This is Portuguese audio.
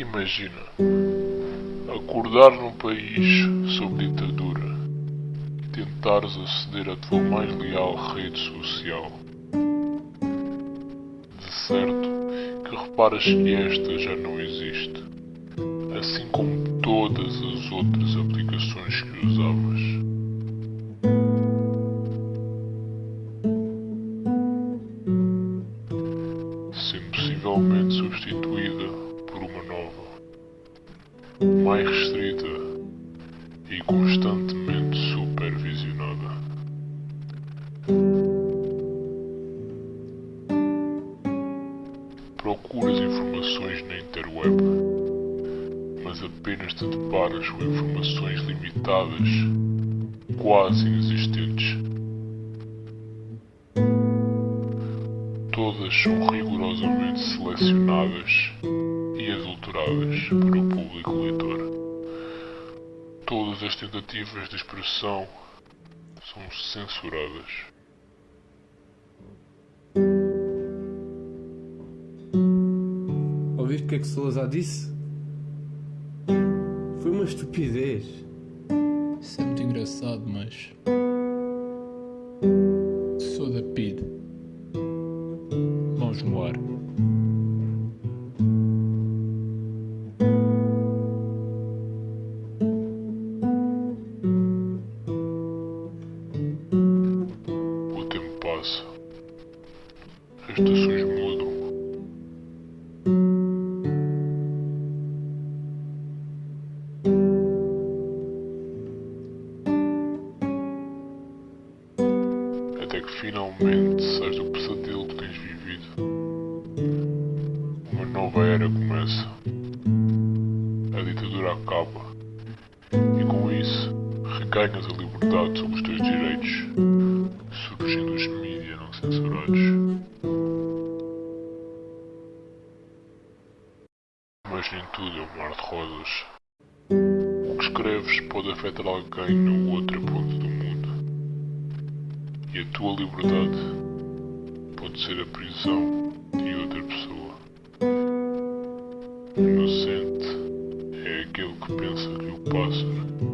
Imagina acordar num país sob ditadura e tentares aceder à tua mais leal rede social. De certo que reparas que esta já não existe, assim como todas as outras aplicações que usavas. Possivelmente substituída mais restrita e constantemente supervisionada. Procuras informações na interweb, mas apenas te deparas com informações limitadas, quase inexistentes. Todas são rigorosamente selecionadas adulteradas para o público leitor. Todas as tentativas de expressão são censuradas. Ouviste o que é que Salazar disse? Foi uma estupidez. Isso é muito engraçado, mas. Sou da PID. Mãos no ar. Passa. As estações mudam. Até que finalmente sais do pesadelo que tens vivido. Uma nova era começa. A ditadura acaba. E com isso, reganhas a liberdade sobre os teus direitos, surgindo os mídias não censurados. Mas nem tudo é um mar de rosas. O que escreves pode afetar alguém na outra ponta do mundo. E a tua liberdade pode ser a prisão de outra pessoa. Inocente é aquele que pensa que o pássaro